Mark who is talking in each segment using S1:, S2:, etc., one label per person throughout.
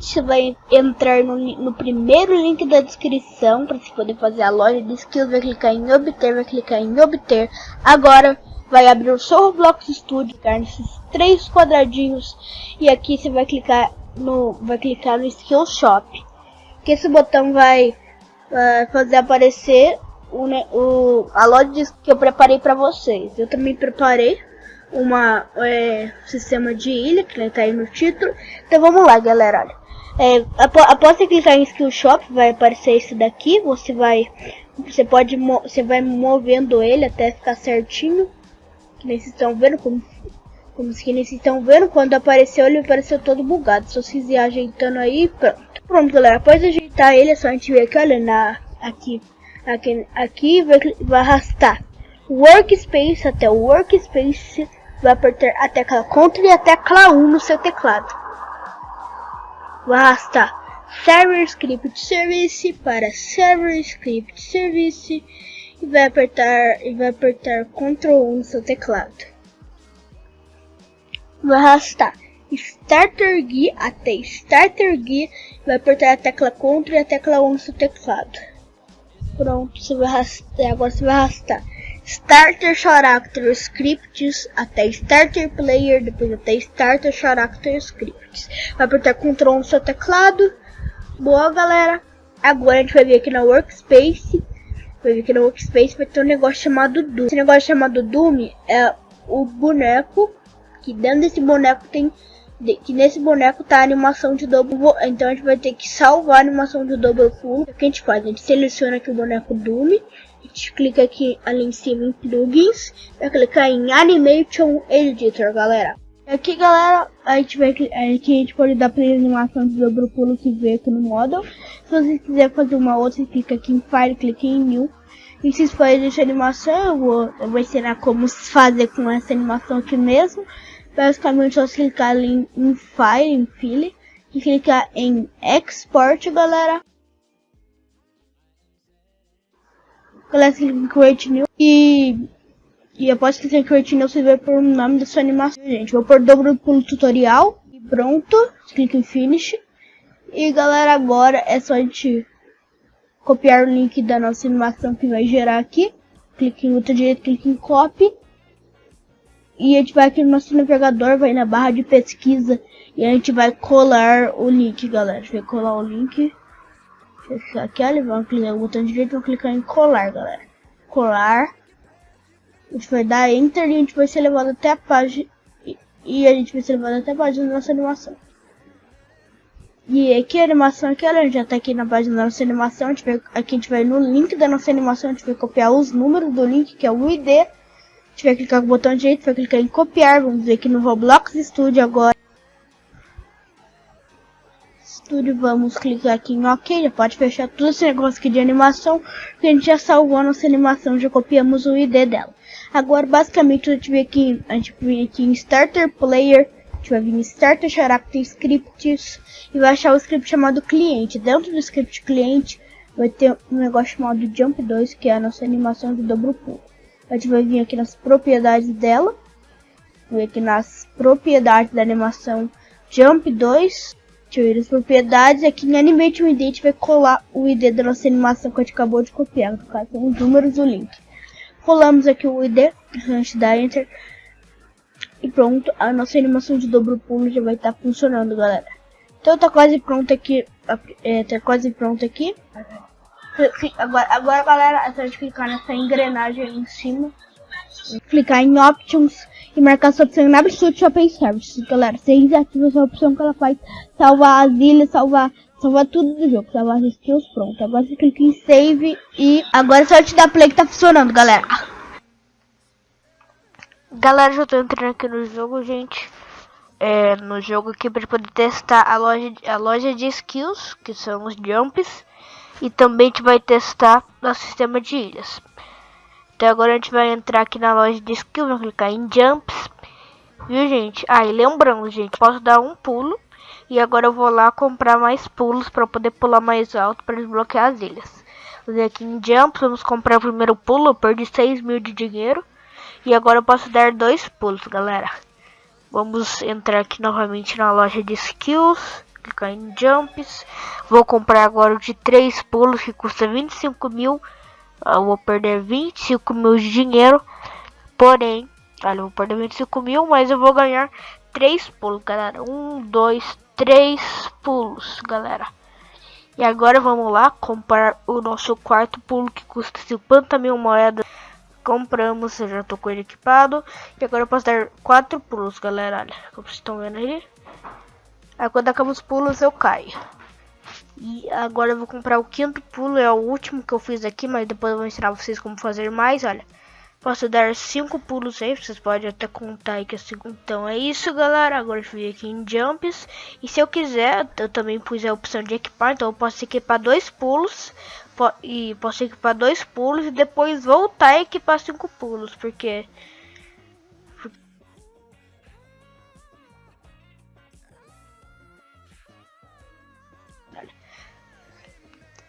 S1: Você vai entrar no, no primeiro link da descrição para você poder fazer a loja de skills. Vai clicar em obter, vai clicar em obter. Agora vai abrir o seu Roblox Studio, clicar nesses três quadradinhos e aqui você vai clicar no, vai clicar no Skill Shop. Que esse botão vai uh, fazer aparecer o, o, a loja que eu preparei para vocês. Eu também preparei uma é, sistema de ilha, que está aí no título. Então vamos lá, galera. Olha. É, após você clicar em Skill Shop, vai aparecer esse daqui. Você vai, você pode, você vai movendo ele até ficar certinho. Que nem vocês estão vendo como, como que vocês estão vendo. Quando apareceu, ele apareceu todo bugado. Se vocês ir ajeitando aí, pronto. Pronto, galera. Após ajeitar ele, é só a gente ver aqui, olha, na, aqui, aqui, aqui vai, vai arrastar Workspace até o Workspace vai apertar a tecla Ctrl e a tecla 1 no seu teclado. Arrastar Server Script Service para Server Script Service e vai apertar e vai apertar Ctrl 1 no seu teclado. Vai arrastar Starter Guia até Starter Guia vai apertar a tecla Ctrl e a tecla 1 no seu teclado. Pronto, você vai arrastar, agora você vai arrastar Starter Character Scripts até Starter Player, depois até Starter Character Scripts. Vai apertar Ctrl no seu teclado. Boa, galera. Agora a gente vai vir aqui na Workspace. Vai vir aqui na Workspace, vai ter um negócio chamado Doom. Esse negócio chamado Doom é o boneco, que dentro desse boneco tem que nesse boneco tá a animação de double então a gente vai ter que salvar a animação de double pull o que a gente faz? a gente seleciona aqui o boneco Doom a gente clica aqui ali em cima em plugins, vai clicar em Animation Editor, galera. Aqui, galera, a gente vai aqui a gente pode dar play animação do dobro pulo que vê aqui no model. Se você quiser fazer uma outra, clica aqui em File, clica em New. E se for essa animação, eu vou, eu vou ensinar como fazer com essa animação aqui mesmo. Basicamente, só clicar ali em, em File, em File, e clicar em Export, galera. Galera, clica em Create New e... E após clicar em Create New, você vai pôr o nome da sua animação, gente. Vou pôr dobro pulo tutorial e pronto. Clica em Finish. E galera, agora é só a gente copiar o link da nossa animação que vai gerar aqui. Clique em outro direito, clique em Copy. E a gente vai aqui no nosso navegador, vai na barra de pesquisa e a gente vai colar o link, galera. A gente vai colar o link. Aqui, olha, vamos clicar no botão direito, vamos clicar em colar, galera. Colar. A gente vai dar Enter e a gente vai ser levado até a página. E, a gente vai ser levado até a página da nossa animação. E aqui a animação aqui, olha, já tá aqui na página da nossa animação. A gente vai, aqui a gente vai no link da nossa animação, a gente vai copiar os números do link, que é o ID. A gente vai clicar com o botão direito, vai clicar em copiar, vamos ver aqui no Roblox Studio agora. Studio, vamos clicar aqui em OK, já pode fechar todo esse negócio aqui de animação, que a gente já salvou a nossa animação, já copiamos o ID dela. Agora, basicamente, a gente vem aqui, a gente vem aqui em Starter Player, a gente vai vir em Starter Character Scripts, e vai achar o script chamado cliente. Dentro do script cliente, vai ter um negócio chamado Jump 2, que é a nossa animação de dobro pulo. A gente vai vir aqui nas propriedades dela, vir aqui nas propriedades da animação Jump 2, ver as propriedades, aqui em Animate ID a gente vai colar o ID da nossa animação que a gente acabou de copiar, no caso os números do link. Colamos aqui o ID, a gente dá Enter, e pronto, a nossa animação de dobro pulo já vai estar tá funcionando, galera. Então tá quase pronto aqui, é, tá quase pronto aqui. Agora, agora galera, é só a gente clicar nessa engrenagem aí em cima, clicar em Options, e marcar sua opção na Absolute Shopping Services, galera. Você desativa essa opção que ela faz salvar as ilhas, salvar, salvar tudo do jogo, salvar as skills, pronto. Agora você clica em Save e agora é só te dar play que tá funcionando, galera.
S2: Galera, já tô entrando aqui no jogo, gente. É, no jogo aqui para poder testar a loja, a loja de skills, que são os jumps. E também a gente vai testar o sistema de ilhas. Então agora a gente vai entrar aqui na loja de skills, vamos clicar em Jumps. Viu, gente? Aí, ah, lembrando, gente, posso dar um pulo. E agora eu vou lá comprar mais pulos para poder pular mais alto para desbloquear as ilhas. Vamos aqui em Jumps, vamos comprar o primeiro pulo. Eu perdi 6 mil de dinheiro. E agora eu posso dar dois pulos, galera. Vamos entrar aqui novamente na loja de skills. clicar em Jumps. Vou comprar agora o de 3 pulos que custa 25 mil. Eu vou perder 25 mil de dinheiro. Porém, olha, eu vou perder 25 mil, mas eu vou ganhar 3 pulos, galera. 1, 2, 3 pulos, galera. E agora vamos lá comprar o nosso quarto pulo que custa 50 mil moedas. Compramos, eu já tô com ele equipado. E agora eu posso dar 4 pulos, galera. Olha, como vocês estão vendo aí. Aí quando acaba os pulos eu caio. E agora eu vou comprar o quinto pulo, é o último que eu fiz aqui, mas depois eu vou ensinar vocês como fazer mais, olha. Posso dar cinco pulos aí, vocês podem até contar aí que é cinco. Então é isso, galera. Agora eu vim aqui em Jumps. E se eu quiser, eu também pus a opção de equipar. Então eu posso equipar dois pulos. E posso equipar dois pulos e depois voltar a equipar cinco pulos. Porque...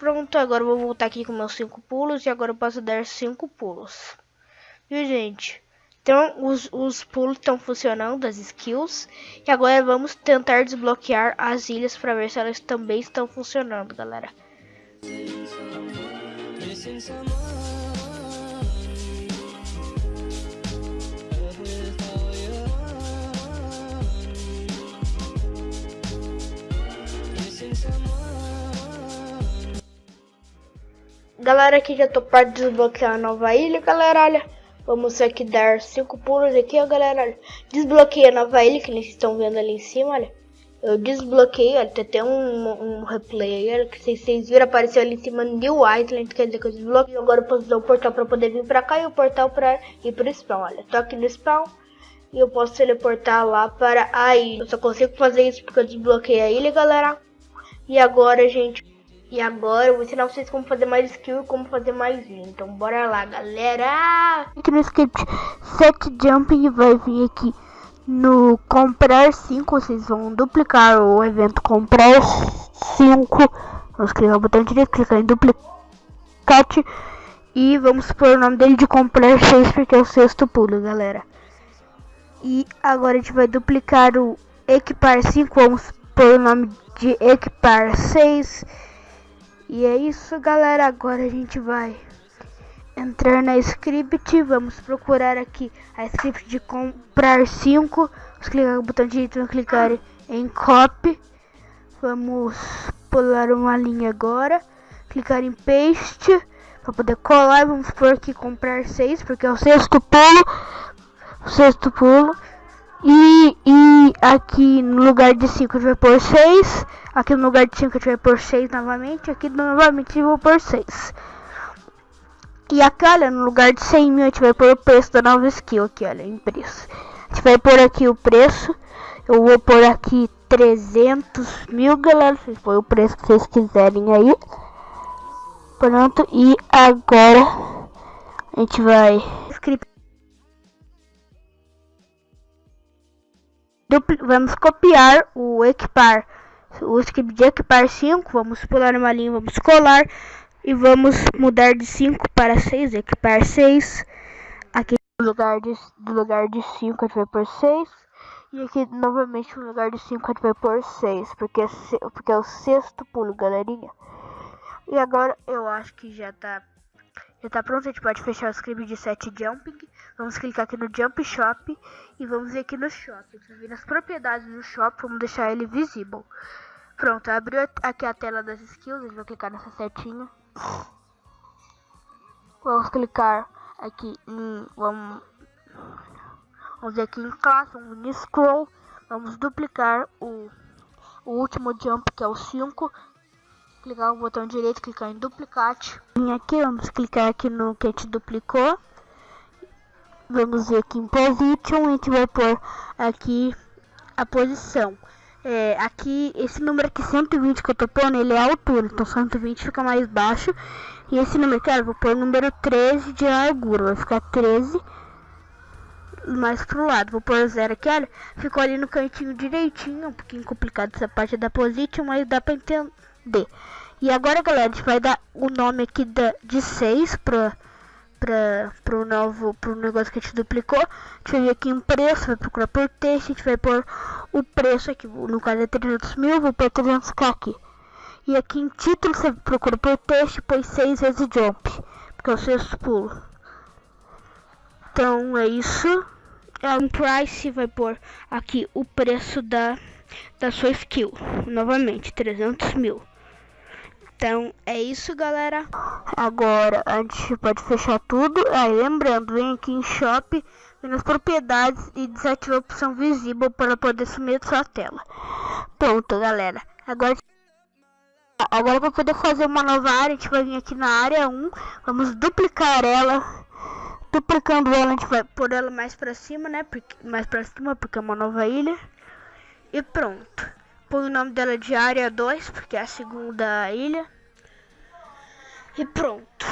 S2: Pronto, agora eu vou voltar aqui com meus cinco pulos. E agora eu posso dar cinco pulos. Viu, gente? Então, os, os pulos estão funcionando, as skills. E agora vamos tentar desbloquear as ilhas para ver se elas também estão funcionando, galera. Galera, aqui já tô para desbloquear a nova ilha, galera, olha. Vamos aqui dar cinco pulos aqui, ó, galera. Olha. Desbloqueei a nova ilha, que vocês estão vendo ali em cima, olha. Eu desbloqueei, olha, tem até um, um replay aí, que vocês, vocês viram, apareceu ali em cima New Island, quer dizer que eu desbloqueei. Agora eu posso usar o portal pra poder vir pra cá e o portal pra ir pro spawn, olha. Tô aqui no spawn e eu posso teleportar lá para a ilha. Eu só consigo fazer isso porque eu desbloqueei a ilha, galera. E agora, gente, e agora eu vou ensinar vocês como fazer mais skill e como fazer mais linha. Então bora lá, galera! Aqui no script set jumping vai vir aqui no comprar 5. Vocês vão duplicar o evento comprar 5. Vamos clicar no botão direito, clicar em duplicate. E vamos pôr o nome dele de comprar 6 porque é o sexto pulo, galera. E agora a gente vai duplicar o equipar 5. Vamos pôr o nome de equipar 6. E é isso, galera. Agora a gente vai entrar na script. Vamos procurar aqui a script de comprar 5. Vamos clicar no botão direito e clicar em copy. Vamos pular uma linha agora. Clicar em paste para poder colar. Vamos por aqui comprar 6, porque é o sexto pulo. O sexto pulo. E, e aqui no lugar de 5 a gente vai pôr 6. Aqui no lugar de 5 a gente vai pôr 6 novamente. Aqui novamente eu vou pôr 6. E aqui, olha, no lugar de 100 mil a gente vai pôr o preço da nova skill aqui, olha, em preço. A gente vai pôr aqui o preço. Eu vou pôr aqui 300 mil, galera. Vocês põem o preço que vocês quiserem aí. Pronto, e agora a gente vai... vamos copiar o equipar, o script de equipar 5, vamos pular uma linha, vamos colar e vamos mudar de 5 para 6, equipar 6. Aqui no lugar de, lugar de 5 a gente vai por 6. E aqui novamente no lugar de 5 a gente vai por 6, porque, é porque é o sexto pulo, galerinha. E agora eu acho que já tá já tá pronto, a gente pode fechar o script de set jumping. Vamos clicar aqui no jump shop e vamos vir aqui no shop. Vamos vir nas propriedades do shop, vamos deixar ele visível. Pronto, abriu aqui a tela das skills, a gente vai clicar nessa setinha. Vamos clicar aqui em, vamos, vamos aqui em classe, vamos em scroll, vamos duplicar o, o último jump que é o 5 clicar o botão direito, clicar em duplicate. Vim aqui, vamos clicar aqui no que a gente duplicou. Vamos ver aqui em position, a gente vai pôr aqui a posição. É, aqui, esse número aqui, 120 que eu tô pondo, ele é a altura, então 120 fica mais baixo. E esse número aqui, eu vou pôr o número 13 de largura, vai ficar 13 mais pro lado. Vou pôr zero aqui, olha, ficou ali no cantinho direitinho, um pouquinho complicado essa parte da position, mas dá pra entender. E agora, galera, a gente vai dar o nome aqui da, de 6 para para pro novo pro negócio que a gente duplicou. A gente vai aqui em preço, vai procurar por texto, a gente vai pôr o preço aqui, no caso é 300 mil, vou pôr 300k aqui. E aqui em título você procura por texto e põe 6 vezes jump, porque é o sexto pulo. Então é isso. É um price, vai pôr aqui o preço da, da sua skill. Novamente, 300 mil. Então é isso, galera. Agora a gente pode fechar tudo. Aí lembrando, vem aqui em Shop, vem nas propriedades e desativa a opção visível para poder sumir da sua tela. Pronto, galera. Agora Agora para poder fazer uma nova área, a gente vai vir aqui na área 1, vamos duplicar ela. Duplicando ela, a gente vai pôr ela mais para cima, né? Porque, mais para cima, porque é uma nova ilha. E pronto. Põe o nome dela de área 2, porque é a segunda ilha. E pronto.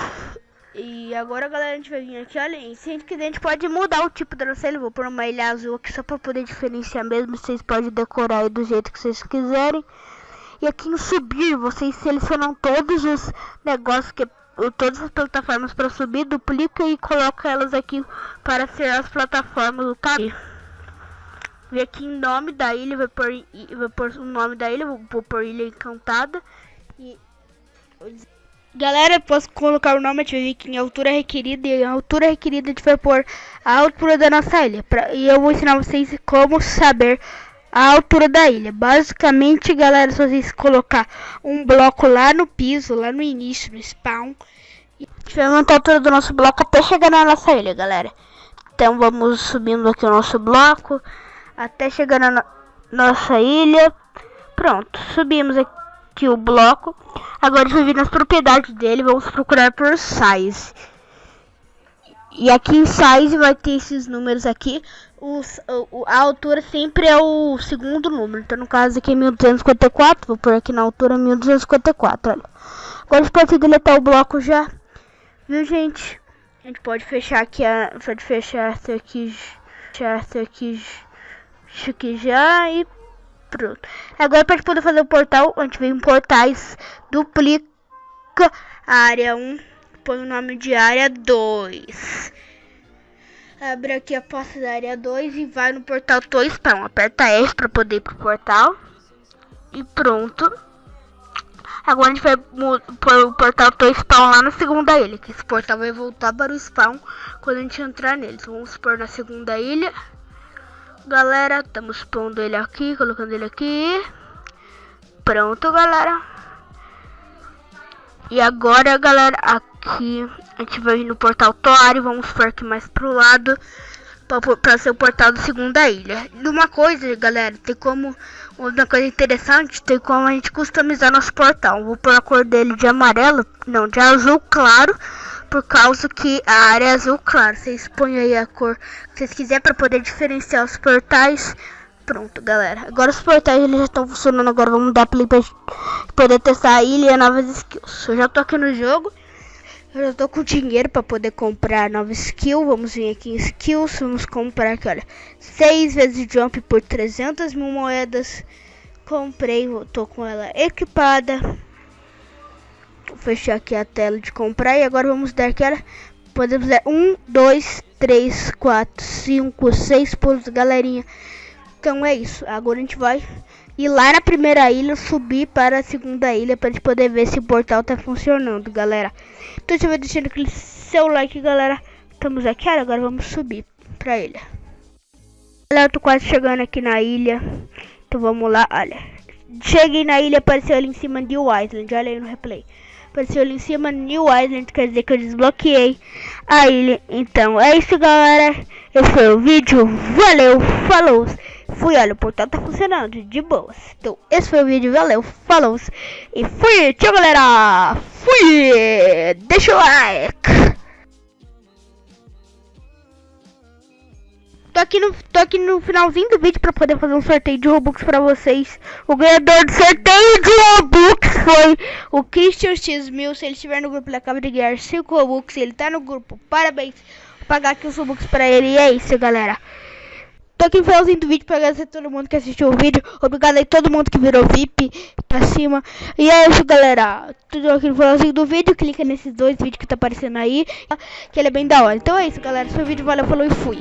S2: E agora, galera, a gente vai vir aqui, olha, e se a gente quiser, a gente pode mudar o tipo da nossa ilha. Vou pôr uma ilha azul aqui só para poder diferenciar mesmo. Vocês podem decorar aí do jeito que vocês quiserem. E aqui em subir, vocês selecionam todos os negócios que todas as plataformas para subir, duplica e coloca elas aqui para ser as plataformas do caminho. Vem aqui em nome da ilha, vai pôr, vai pôr o nome da ilha, vou pôr ilha encantada. E... Galera, posso colocar o nome, a gente vai vir aqui em altura requerida. E a altura requerida a gente vai pôr a altura da nossa ilha. Pra, e eu vou ensinar vocês como saber a altura da ilha. Basicamente, galera, se vocês colocar um bloco lá no piso, lá no início, no spawn, e a gente vai aumentar a altura do nosso bloco até chegar na nossa ilha, galera. Então vamos subindo aqui o nosso bloco até chegar na no nossa ilha. Pronto, subimos aqui o bloco. Agora a vir nas propriedades dele, vamos procurar por size. E aqui em size vai ter esses números aqui. Os, o, a altura sempre é o segundo número. Então no caso aqui é 1254. Vou pôr aqui na altura 1254. Olha. Agora a gente pode deletar o bloco já. Viu gente? A gente pode fechar aqui a. Pode fechar essa aqui. Fechar essa aqui isso aqui já e pronto. Agora para poder fazer o portal, gente vem em portais, duplica a área 1, põe o nome de área 2. Abre aqui a pasta da área 2 e vai no portal Toy Spawn. Aperta F para poder ir pro portal. E pronto. Agora a gente vai pôr o portal Toy Spawn lá na segunda ilha. Que esse portal vai voltar para o spawn quando a gente entrar nele. Então vamos pôr na segunda ilha. Galera, estamos pondo ele aqui, colocando ele aqui. Pronto, galera. E agora, galera, aqui a gente vai no portal Tori. Vamos por aqui mais pro lado. Para ser o portal da segunda ilha. E uma coisa, galera, tem como. Uma coisa interessante, tem como a gente customizar nosso portal. Vou pôr a cor dele de amarelo, não, de azul claro por causa que a área é azul claro. Vocês põem aí a cor que vocês quiserem para poder diferenciar os portais. Pronto, galera. Agora os portais eles já estão funcionando. Agora vamos dar play para poder testar a ilha e novas skills. Eu já tô aqui no jogo. Eu já tô com dinheiro para poder comprar nova skill. Vamos vir aqui em skills. Vamos comprar aqui, olha. 6 vezes jump por 300 mil moedas. Comprei, tô com ela equipada. Fechar aqui a tela de comprar e agora vamos dar aquela. Podemos dar 1, 2, 3, 4, 5, 6 pulos, galerinha. Então é isso. Agora a gente vai ir lá na primeira ilha, subir para a segunda ilha para a gente poder ver se o portal tá funcionando, galera. Então você vai deixando aquele seu like, galera. Estamos aqui, agora vamos subir para ilha. Galera, eu tô quase chegando aqui na ilha. Então vamos lá, olha. Cheguei na ilha, apareceu ali em cima de Island. Olha aí no replay apareceu ali em cima New Island, quer dizer que eu desbloqueei a ilha. Então é isso, galera. Esse foi o vídeo. Valeu, falou. Fui, olha, o portal tá funcionando de boas. Então, esse foi o vídeo. Valeu, falou. E fui. Tchau, galera. Fui. Deixa o like. Tô aqui no, tô aqui no finalzinho do vídeo pra poder fazer um sorteio de Robux pra vocês. O ganhador do sorteio de Robux foi o Christian X1000. Se ele estiver no grupo, ele acaba de ganhar 5 Robux. Ele tá no grupo. Parabéns. Vou pagar aqui os Robux pra ele. E é isso, galera.
S1: Tô aqui no finalzinho do vídeo pra agradecer a todo mundo que assistiu o vídeo. Obrigado aí todo mundo que virou VIP pra cima. E é isso, galera. Tudo aqui no finalzinho do vídeo. Clica nesses dois vídeos que tá aparecendo aí. Que ele é bem da hora. Então é isso, galera. O vídeo. Valeu, falou e fui.